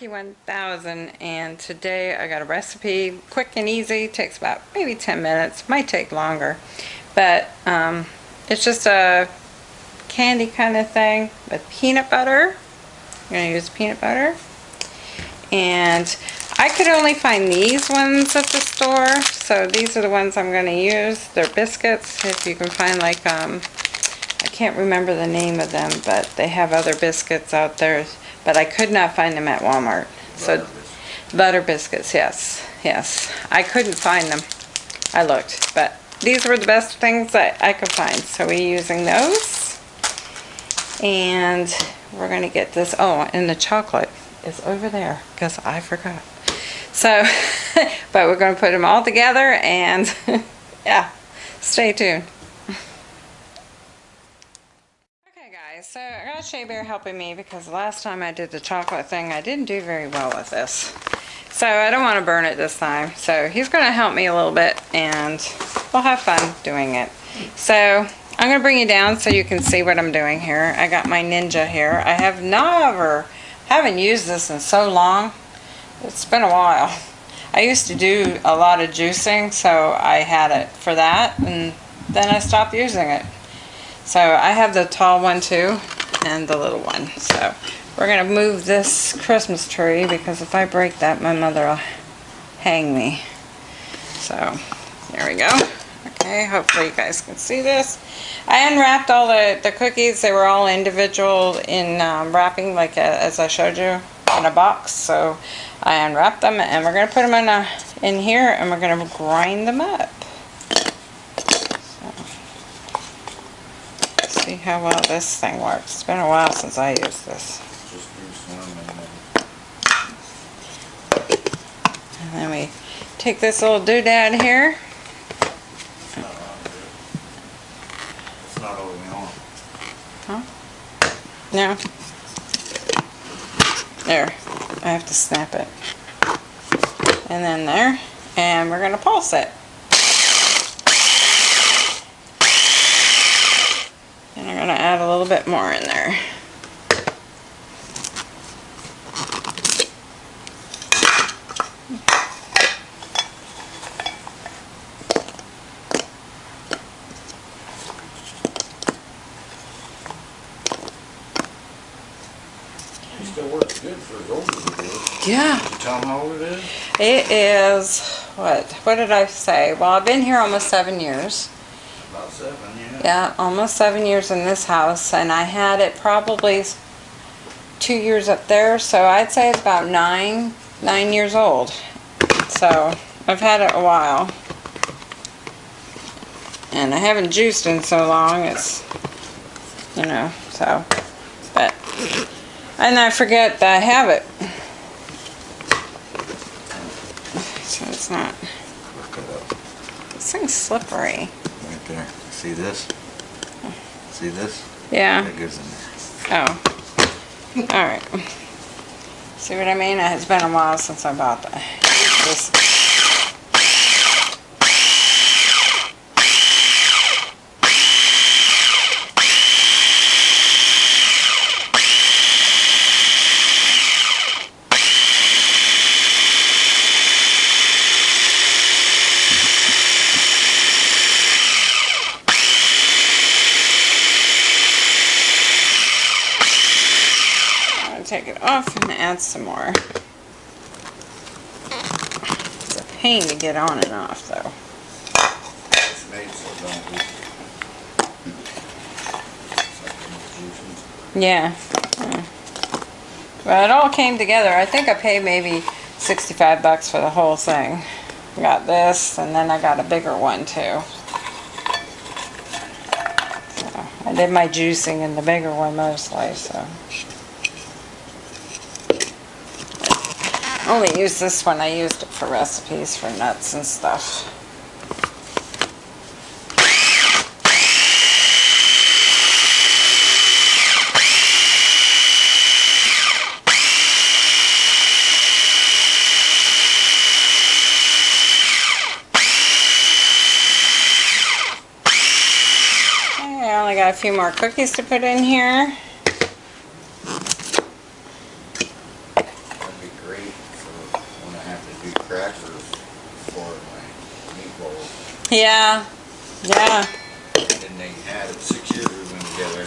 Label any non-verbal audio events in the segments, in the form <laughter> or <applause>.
Monkey 1000 and today I got a recipe, quick and easy, takes about maybe 10 minutes, might take longer, but um, it's just a candy kind of thing with peanut butter. I'm to use peanut butter. And I could only find these ones at the store, so these are the ones I'm to use. They're biscuits, if you can find like, um, I can't remember the name of them, but they have other biscuits out there but I could not find them at Walmart. So butter biscuits, yes, yes. I couldn't find them. I looked, but these were the best things that I could find. So we're using those. And we're going to get this, oh, and the chocolate is over there because I forgot. So, <laughs> but we're going to put them all together and <laughs> yeah, stay tuned. so I got Shea Bear helping me because last time I did the chocolate thing, I didn't do very well with this. So I don't want to burn it this time. So he's going to help me a little bit and we'll have fun doing it. So I'm going to bring you down so you can see what I'm doing here. I got my Ninja here. I have never, haven't used this in so long. It's been a while. I used to do a lot of juicing, so I had it for that, and then I stopped using it. So I have the tall one too and the little one. So we're going to move this Christmas tree because if I break that my mother will hang me. So there we go. Okay, hopefully you guys can see this. I unwrapped all the, the cookies. They were all individual in um, wrapping like a, as I showed you in a box. So I unwrapped them and we're going to put them in, a, in here and we're going to grind them up. see how well this thing works. It's been a while since I used this. And then we take this little doodad here. It's not all we want. Huh? No. There. I have to snap it. And then there. And we're going to pulse it. add a little bit more in there. still works good for as old as Yeah. Tell them how old it is? It is, what, what did I say? Well, I've been here almost seven years. About seven, yeah. Yeah, almost seven years in this house, and I had it probably two years up there, so I'd say it's about nine, nine years old. So, I've had it a while. And I haven't juiced in so long, it's, you know, so, but, and I forget that I have it. So it's not, Look it up. this thing's slippery. Right there. See this? See this? Yeah. That goes in there. Oh. Alright. See what I mean? It's been a while since I bought that. This. Take it off and add some more. It's a pain to get on and off though. Yeah. Well, it all came together. I think I paid maybe 65 bucks for the whole thing. Got this, and then I got a bigger one too. So, I did my juicing in the bigger one mostly, so. Only use this one. I used it for recipes for nuts and stuff. I only got a few more cookies to put in here. great for when I have to do crackers for my meatballs. Yeah, yeah. And they had it together.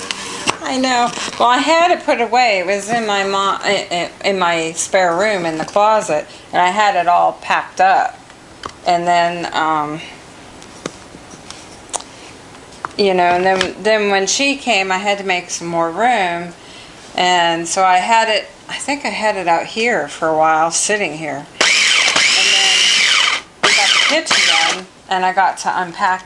I know. Well, I had it put away. It was in my mom, in my spare room in the closet, and I had it all packed up. And then, um, you know, and then then when she came, I had to make some more room, and so I had it. I think I had it out here for a while, sitting here. And then we got the kitchen and I got to unpack.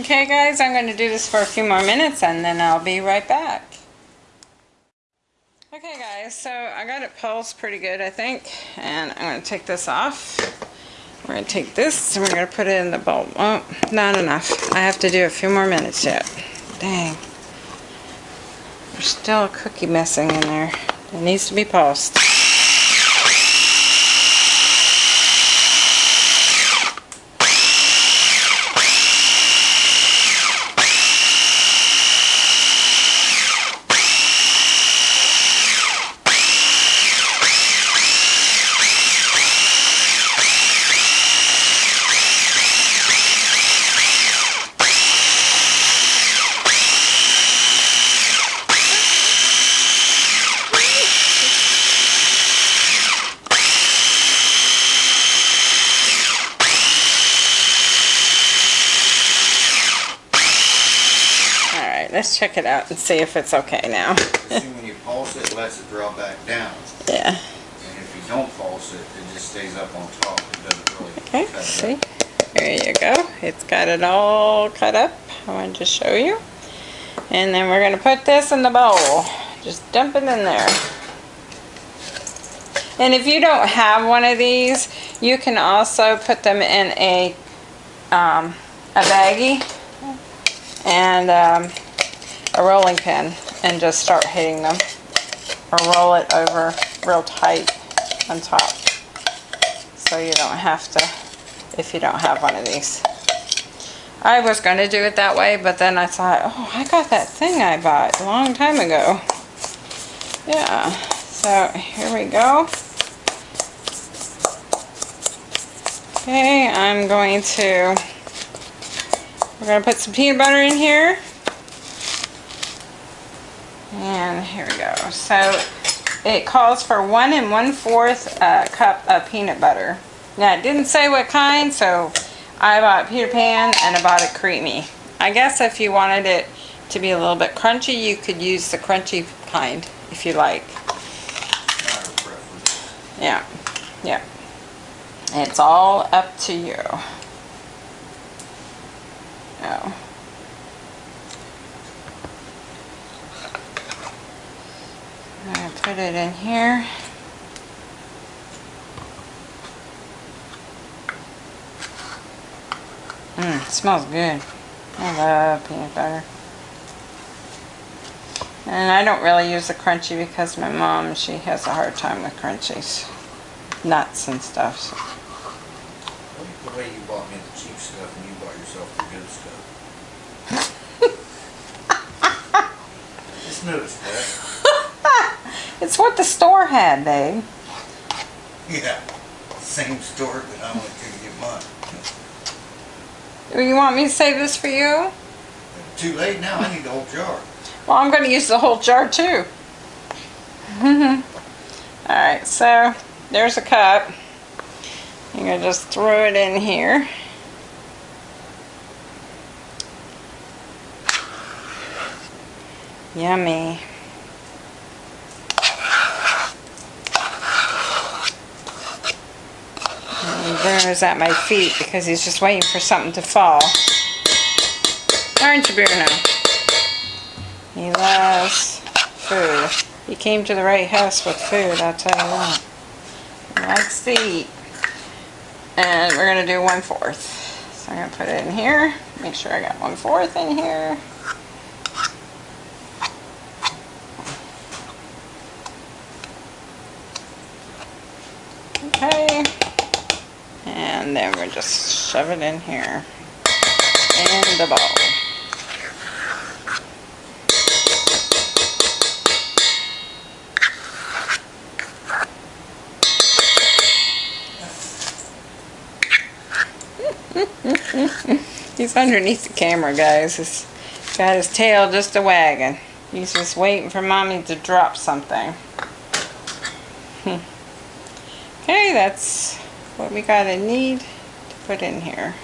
Okay guys, I'm going to do this for a few more minutes and then I'll be right back. Okay guys, so I got it pulsed pretty good I think and I'm to take this off. We're to take this and we're to put it in the bowl. Oh, not enough. I have to do a few more minutes yet. Dang. There's still a cookie missing in there. It needs to be pulsed. Let's check it out and see if it's okay now. See, when you pulse it, it lets it draw back down. yeah. And if you don't pulse it, it just stays up on top. It doesn't really Okay, cut see? up. There you go. It's got it all cut up. I wanted to show you. And then we're going to put this in the bowl. Just dump it in there. And if you don't have one of these, you can also put them in a, um, a baggie and um, a rolling pin and just start hitting them. Or roll it over real tight on top. So you don't have to if you don't have one of these. I was going to do it that way, but then I thought, oh, I got that thing I bought a long time ago. Yeah, so here we go. Okay, I'm going to, we're going to put some peanut butter in here. And here we go. So it calls for one and one fourth uh, cup of peanut butter. Now it didn't say what kind, so I bought Peter Pan and I bought it creamy. I guess if you wanted it to be a little bit crunchy, you could use the crunchy kind if you like. Yeah, yeah. It's all up to you. Oh. I'm gonna put it in here. Mmm, smells good. I love peanut butter. And I don't really use the crunchy because my mom, she has a hard time with crunchies. Nuts and stuff. so- I like the way you bought me the cheap stuff and you bought yourself the good stuff. <laughs> Just noticed that. It's what the store had, babe. Yeah. Same store that I went to get mine. Do you want me to save this for you? Too late now, I need the whole jar. Well, I'm going to use the whole jar too. <laughs> Alright, so there's a cup. You're going to just throw it in here. Yummy. Bruno's at my feet because he's just waiting for something to fall. Aren't you, Bruno? He loves food. He came to the right house with food, I'll tell you what. He likes to eat. And we're gonna do one fourth. So I'm gonna put it in here. Make sure I got one fourth in here. Okay. And then we just shove it in here. In the bowl. <laughs> He's underneath the camera, guys. He's got his tail just a wagging. He's just waiting for mommy to drop something. <laughs> Okay, that's what we gotta need to put in here.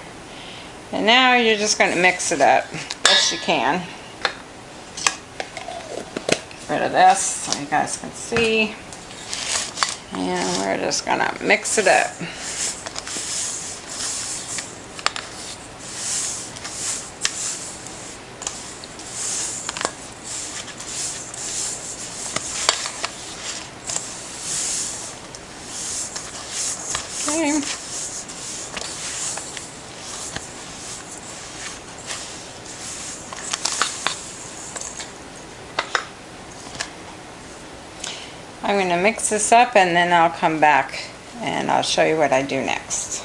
And now you're just gonna mix it up best you can. Get rid of this so you guys can see. And we're just gonna mix it up. I'm going to mix this up and then I'll come back and I'll show you what I do next.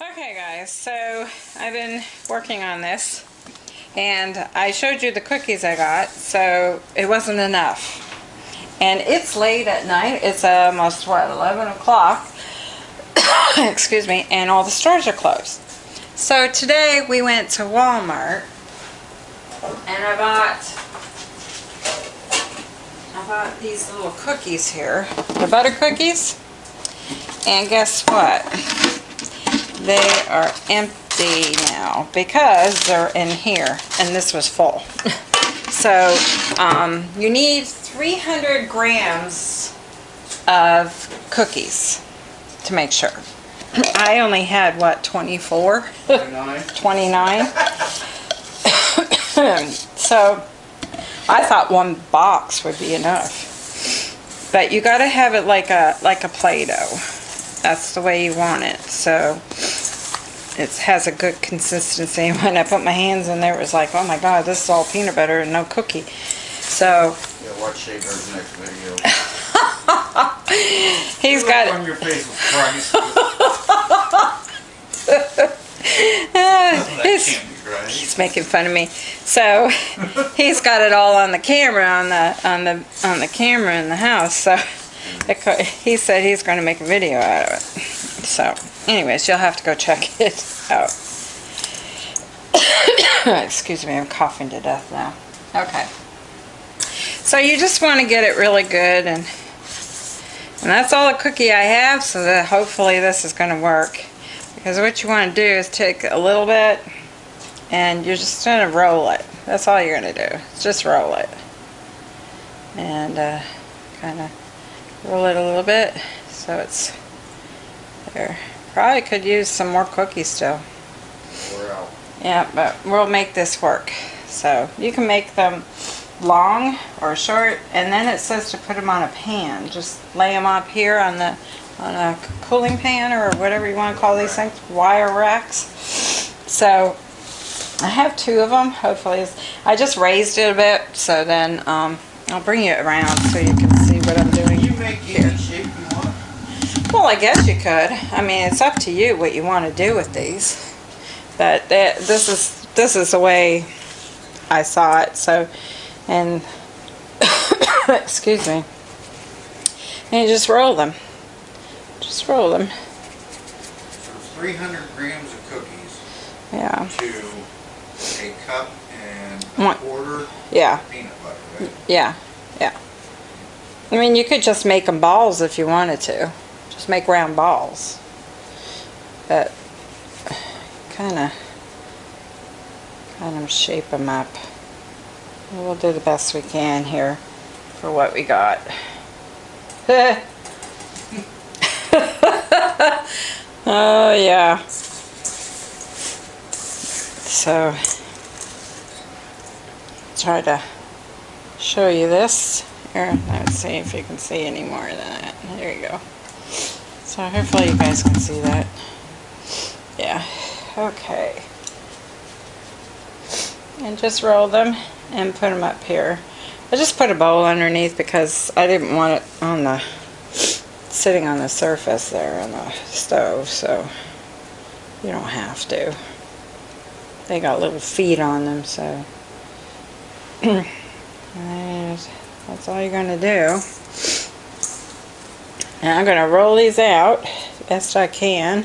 Okay guys, so I've been working on this and I showed you the cookies I got, so it wasn't enough. And it's late at night, it's almost what, 11 o'clock, <coughs> excuse me, and all the stores are closed. So today we went to Walmart and I bought I bought these little cookies here. The butter cookies. And guess what? They are empty now because they're in here and this was full. <laughs> so um, you need 300 grams of cookies to make sure. I only had what 24 Nine. 29 <coughs> so I thought one box would be enough. But you got to have it like a like a play-doh. That's the way you want it so it has a good consistency <laughs> when I put my hands in there it was like oh my god this is all peanut butter and no cookie so Yeah, watch Shaver's next video. <laughs> he's got On your face with Christ. <laughs> uh, right. he's making fun of me. So he's got it all on the camera on the on the on the camera in the house. So it he said he's going to make a video out of it. So, anyways, you'll have to go check <laughs> it out. <coughs> Excuse me, I'm coughing to death now. Okay. So you just want to get it really good and and that's all the cookie I have so that hopefully this is going to work. Because what you want to do is take a little bit and you're just going to roll it. That's all you're going to do. Just roll it. And uh, kind of roll it a little bit so it's there. Probably could use some more cookies still. We're out. Yeah, but we'll make this work. So you can make them long or short, and then it says to put them on a pan. Just lay them up here on the on a cooling pan or whatever you want to call these things, wire racks. So I have two of them. Hopefully, it's, I just raised it a bit, so then um, I'll bring you around so you can see what I'm doing. You make any shape you want. Well, I guess you could. I mean, it's up to you what you want to do with these. But that, this is this is the way I saw it. So, and <coughs> excuse me. And you just roll them. Just roll them. So 300 grams of cookies Yeah. to a cup and a One. quarter Yeah. peanut butter, right? Yeah. Yeah. I mean, you could just make them balls if you wanted to. Just make round balls. But kind of kind of shape them up. We'll do the best we can here for what we got. <laughs> oh yeah. So try to show you this. Here, let's see if you can see any more than that. There you go. So hopefully you guys can see that. Yeah, okay. And just roll them and put them up here. I just put a bowl underneath because I didn't want it on the sitting on the surface there on the stove, so you don't have to. They got little feet on them, so <clears throat> that's all you're gonna do. And I'm gonna roll these out best I can.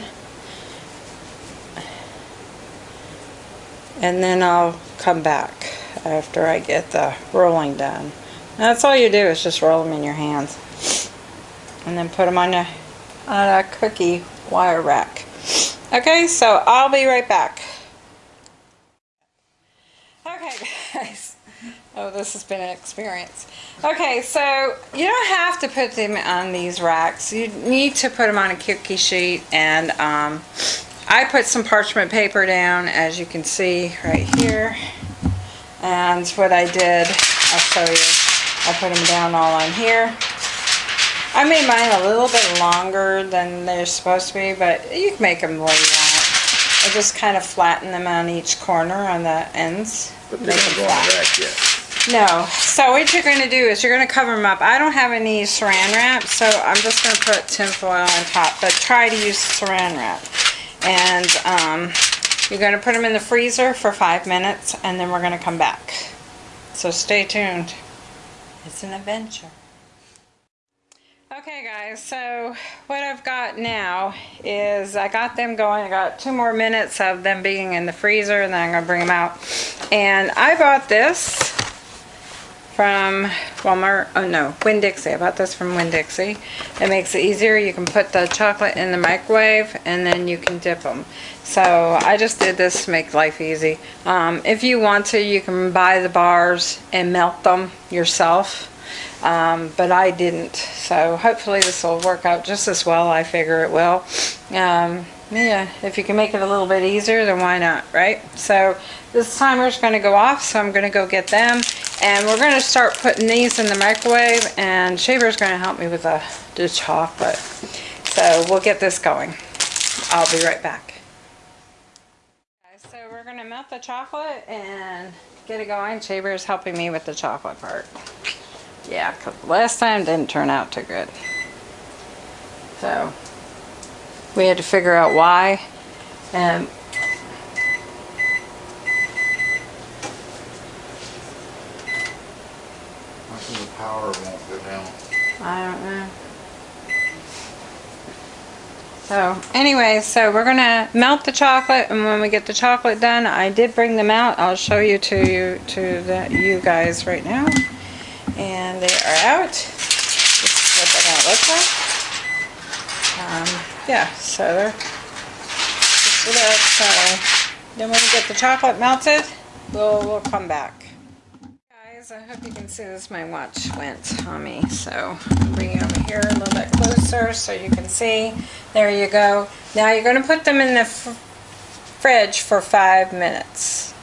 And then I'll come back after I get the rolling done. And that's all you do is just roll them in your hands. And then put them on a, on a cookie wire rack. Okay, so I'll be right back. Okay, <laughs> guys. Oh, this has been an experience. Okay, so you don't have to put them on these racks. You need to put them on a cookie sheet and um, I put some parchment paper down as you can see right here. And what I did, I'll show you. I put them down all on here. I made mine a little bit longer than they're supposed to be, but you can make them the way you want. I just kind of flatten them on each corner on the ends. But they Make don't them go on the rack yet. No. So what you're going to do is you're going to cover them up. I don't have any saran wrap, so I'm just going to put tin foil on top. But try to use saran wrap. And um, you're going to put them in the freezer for five minutes, and then we're going to come back. So stay tuned. It's an adventure. Okay guys, so what I've got now is I got them going. I got two more minutes of them being in the freezer and then I'm going to bring them out. And I bought this from Walmart. Oh no, Winn-Dixie. I bought this from Winn-Dixie. It makes it easier. You can put the chocolate in the microwave and then you can dip them. So I just did this to make life easy. Um, if you want to, you can buy the bars and melt them yourself. Um, but I didn't. So hopefully this will work out just as well. I figure it will. Um, yeah, if you can make it a little bit easier, then why not, right? So this timer is going to go off, so I'm going to go get them. And we're going to start putting these in the microwave, and Shaver's going to help me with the, the chocolate. So we'll get this going. I'll be right back. So we're going to melt the chocolate and get it going. Shaver's helping me with the chocolate part. Yeah, 'cause last time didn't turn out too good. So we had to figure out why. And How come the power won't go down? I don't know. So anyway, so we're gonna melt the chocolate, and when we get the chocolate done, I did bring them out. I'll show you to you to the you guys right now, and they are out. This is what they're gonna look like. Um, yeah, so they're just that. So then when we get the chocolate melted, we'll we'll come back. I hope you can see this. My watch went on me, so I'll bring it over here a little bit closer so you can see. There you go. Now you're going to put them in the f fridge for five minutes.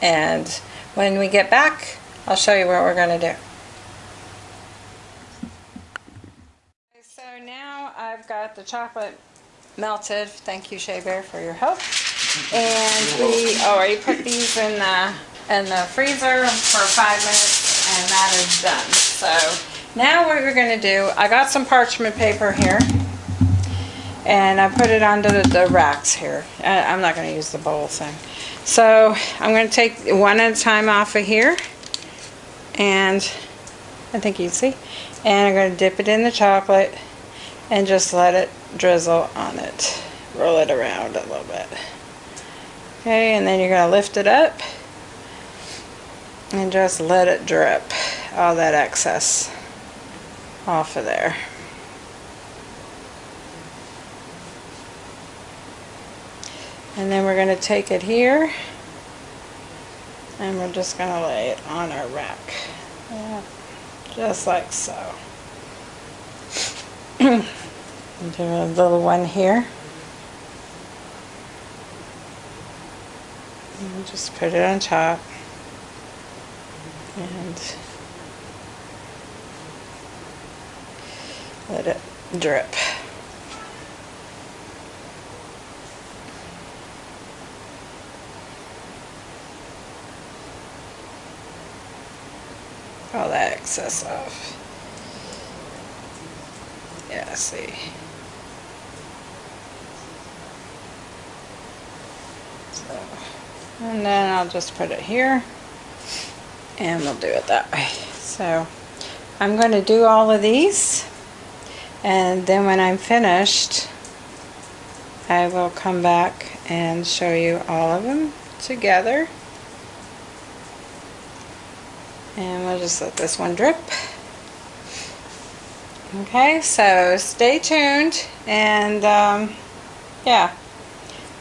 And when we get back, I'll show you what we're going to do. So now I've got the chocolate melted. Thank you, Shea Bear, for your help. And we oh, already put these in the in the freezer for five minutes, and that is done. So now what we're going to do, I got some parchment paper here, and I put it onto the, the racks here. I, I'm not going to use the bowl thing. So I'm going to take one at a time off of here, and I think you see. And I'm going to dip it in the chocolate and just let it drizzle on it. Roll it around a little bit. Okay, and then you're going to lift it up and just let it drip all that excess off of there. And then we're going to take it here and we're just going to lay it on our rack. Yeah, just like so. <clears throat> do a little one here. And just put it on top. And let it drip. all that excess off. Yeah, see. So, and then I'll just put it here and we'll do it that way. So I'm going to do all of these and then when I'm finished I will come back and show you all of them together. And we'll just let this one drip. Okay, so stay tuned and um, yeah,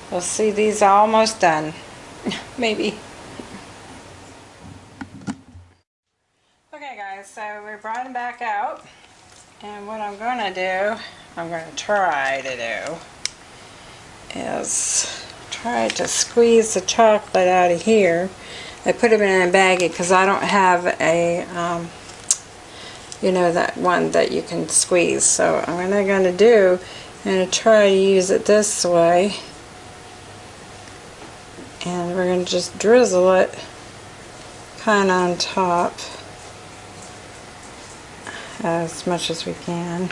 we'll see these almost done. <laughs> Maybe. Okay guys, so we brought back out and what I'm going to do, I'm going to try to do is try to squeeze the chocolate out of here. I put them in a baggie because I don't have a, um, you know, that one that you can squeeze. So what I'm going to do, I'm going to try to use it this way. And we're going to just drizzle it kind of on top as much as we can.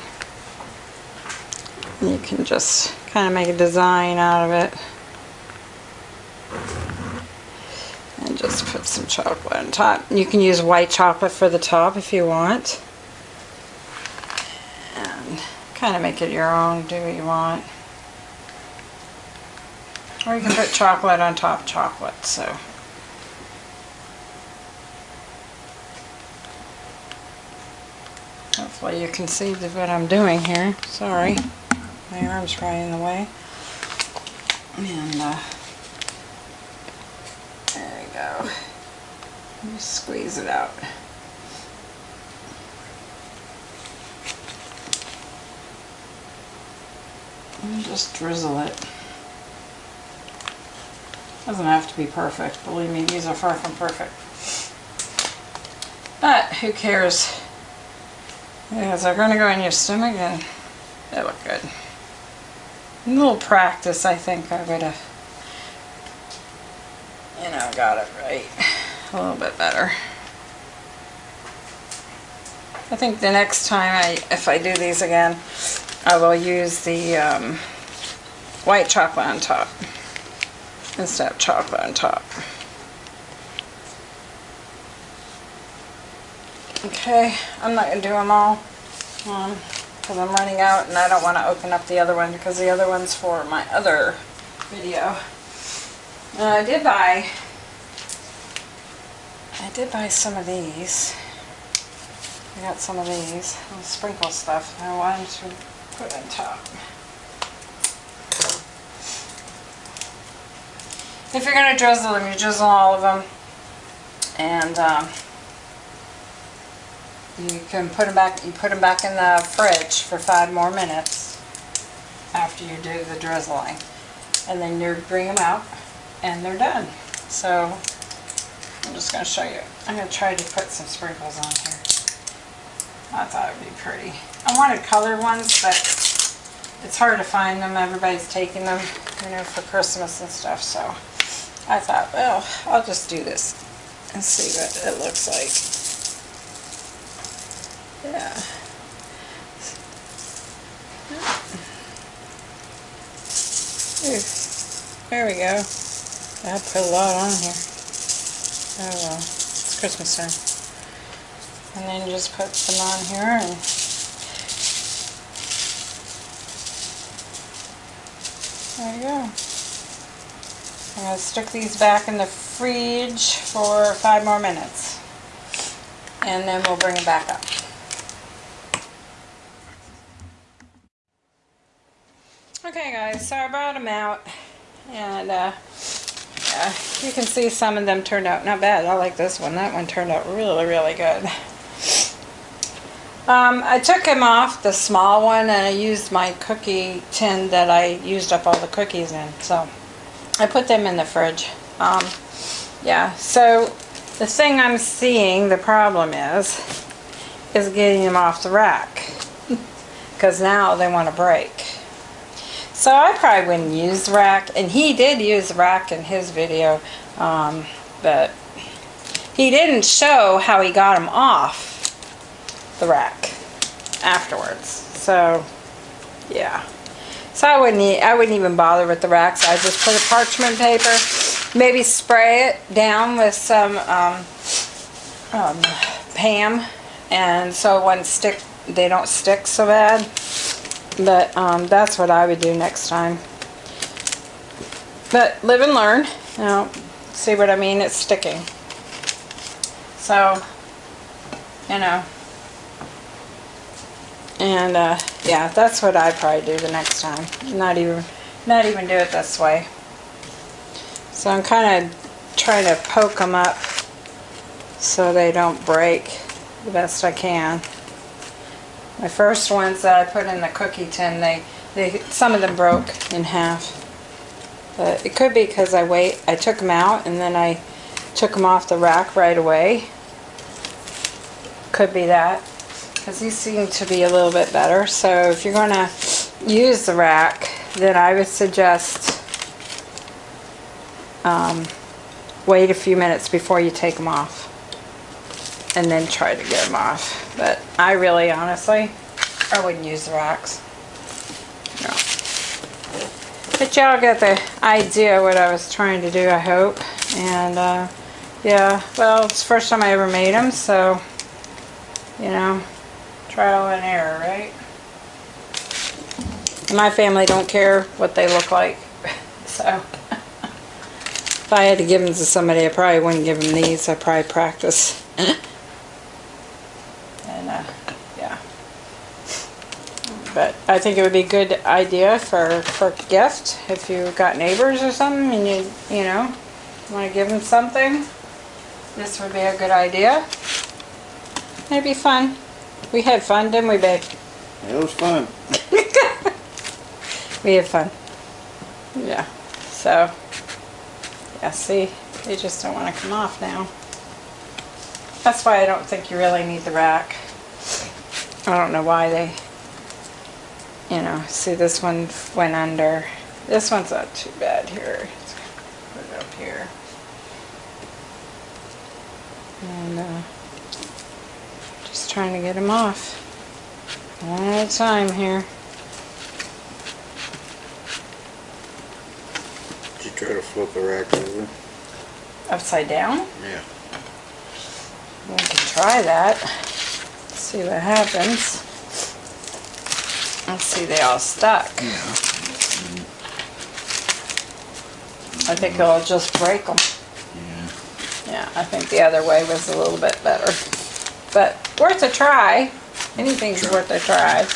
You can just kind of make a design out of it. And just put some chocolate on top. You can use white chocolate for the top if you want. And kind of make it your own, do what you want. Or you can put chocolate on top chocolate, so. Hopefully you can see what I'm doing here. Sorry. My arm's probably in the way. And uh, there we go. Just squeeze it out. And just drizzle it. Doesn't have to be perfect. Believe me, these are far from perfect. But who cares? Because they're going to go in your stomach and they look good. A little practice, I think I would have, you know, got it right a little bit better. I think the next time I, if I do these again, I will use the um, white chocolate on top instead of chocolate on top. Okay, I'm not going to do them all because I'm running out and I don't want to open up the other one because the other one's for my other video. Uh, I did buy, I did buy some of these. I got some of these sprinkle stuff I wanted to put on top. If you're going to drizzle them, you drizzle all of them. And um, you can put them back, you put them back in the fridge for five more minutes after you do the drizzling. And then you bring them out and they're done. So I'm just going to show you. I'm going to try to put some sprinkles on here. I thought it would be pretty. I wanted colored ones, but it's hard to find them. Everybody's taking them, you know, for Christmas and stuff. So I thought, well, I'll just do this and see what it looks like. Yeah. There we go. I put a lot on here. Oh well, it's Christmas time. And then just put them on here and there you go. I'm going to stick these back in the fridge for five more minutes. And then we'll bring them back up. Okay guys, so I brought them out and uh, yeah, you can see some of them turned out not bad. I like this one. That one turned out really, really good. Um, I took him off the small one and I used my cookie tin that I used up all the cookies in. So I put them in the fridge. Um, yeah, so the thing I'm seeing, the problem is, is getting them off the rack. <laughs> Because now they want to break. So I probably wouldn't use rack, and he did use rack in his video, um, but he didn't show how he got them off the rack afterwards. So, yeah. So I wouldn't, I wouldn't even bother with the racks. I just put a parchment paper, maybe spray it down with some um, um, Pam, and so it wouldn't stick. They don't stick so bad. But um, that's what I would do next time. But live and learn. Know, see what I mean? It's sticking. So, you know. And uh, yeah, that's what I probably do the next time. Not even, not even do it this way. So I'm kind of trying to poke them up so they don't break the best I can. My first ones that I put in the cookie tin, they, they some of them broke in half. But it could be because I wait, I took them out and then I took them off the rack right away. Could be that. Because these seem to be a little bit better. So if you're going to use the rack, then I would suggest um, wait a few minutes before you take them off. And then try to get them off. But I really, honestly, I wouldn't use the racks. No. But y'all get the idea what I was trying to do, I hope. And, uh, yeah, well, it's the first time I ever made them, so, you know, trial and error, right? My family don't care what they look like, <laughs> so. <laughs> If I had to give them to somebody, I probably wouldn't give them these. I'd probably practice. <laughs> and, uh, yeah. But I think it would be a good idea for, for gift if you got neighbors or something and you, you know, want to give them something. This would be a good idea. It'd be fun. We had fun, didn't we, babe? It was fun. <laughs> We had fun. Yeah. So, yeah, see, they just don't want to come off now. That's why I don't think you really need the rack. I don't know why they, you know, see this one went under. This one's not too bad here. Let's Put it up here. And, uh, just trying to get them off. One at a time here. Did you try to flip the rack over? Upside down? Yeah. We can try that. See what happens. Let's see, they all stuck. Yeah. I think it'll just break them. Yeah. Yeah, I think the other way was a little bit better. But worth a try. Anything's Sure. worth a try.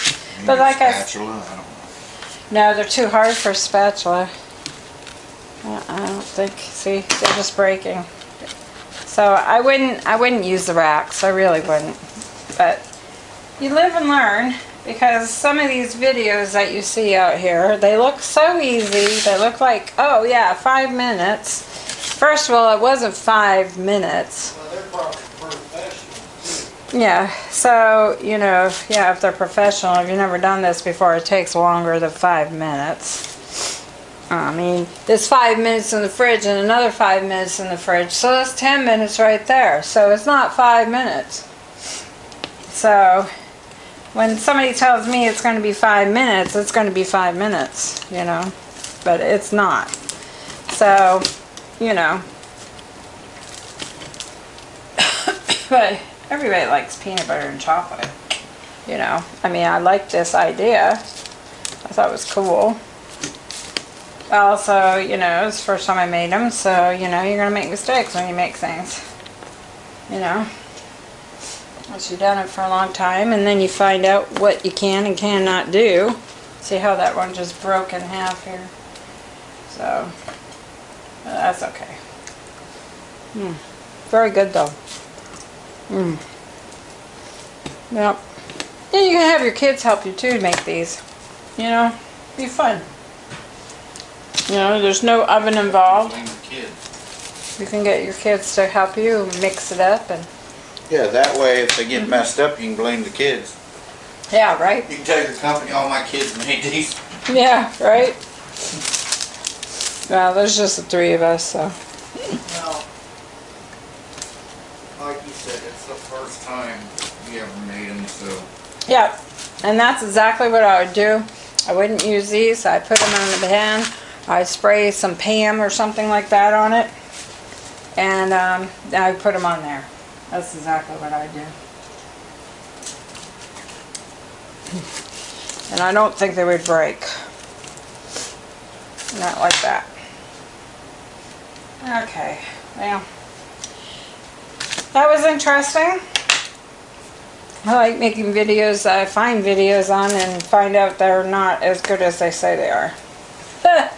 But like I, spatula, I don't know. no, they're too hard for a spatula. I don't think, see, they're just breaking. So I wouldn't, I wouldn't use the racks, I really wouldn't. But you live and learn because some of these videos that you see out here, they look so easy. They look like, oh yeah, five minutes. First of all, it wasn't five minutes. Yeah, so, you know, yeah, if they're professional, if you've never done this before, it takes longer than five minutes. I mean, there's five minutes in the fridge and another five minutes in the fridge, so that's 10 minutes right there. So it's not five minutes. So when somebody tells me it's going to be five minutes, it's going to be five minutes, you know, but it's not. So, you know, <coughs> but everybody likes peanut butter and chocolate. You know, I mean, I like this idea. I thought it was cool. Also, you know, it's the first time I made them, so, you know, you're going to make mistakes when you make things. You know? Once you've done it for a long time, and then you find out what you can and cannot do. See how that one just broke in half here? So, that's okay. Hmm. Very good, though. Mm. Yep. You can have your kids help you too make these. You know, be fun. You know, there's no oven involved. Blame the kids. You can get your kids to help you mix it up and Yeah, that way if they get messed up, you can blame the kids. yeah, right. You can tell your company, all my kids made these. Yeah, right. Well, there's just the three of us, so Now, like you said, it's the first time you ever made them, so. Yeah, and that's exactly what I would do. I wouldn't use these. I put them on the pan. I spray some Pam or something like that on it, and um, I put them on there. That's exactly what I do. And I don't think they would break. Not like that. Okay, well, that was interesting. I like making videos I find videos on and find out they're not as good as they say they are. <laughs>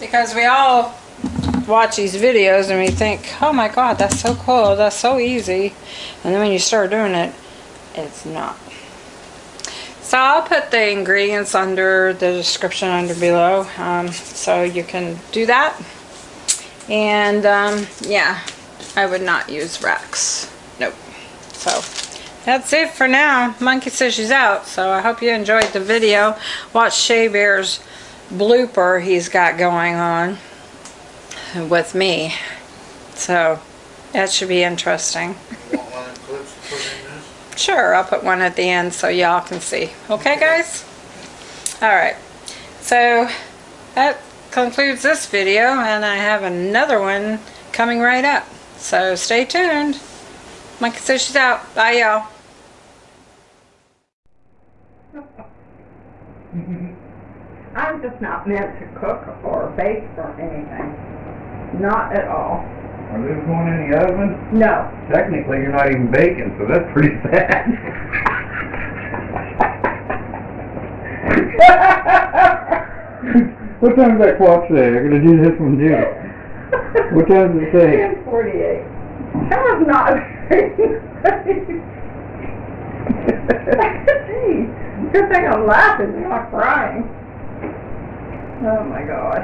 because we all watch these videos and we think, oh my god, that's so cool, that's so easy. And then when you start doing it, it's not. So I'll put the ingredients under the description under below um, so you can do that. And um, yeah, I would not use Rex. Nope. So that's it for now. Monkey says she's out. So I hope you enjoyed the video. Watch Shea Bear's blooper he's got going on with me. So that should be interesting. You want one of them clips to put in this? Sure, I'll put one at the end so y'all can see. Okay, guys? Alright, so that concludes this video, and I have another one coming right up. So stay tuned. Monkey says she's out. Bye, y'all. <laughs> I'm just not meant to cook or bake or anything. Not at all. Are those going in the oven? No. Technically, you're not even baking, so that's pretty <laughs> bad. <laughs> what time's that clock say? I'm gonna do this one too. What time does it say? Ten forty-eight. That was not very <laughs> Gee, good thing I'm laughing, not crying. Oh my god.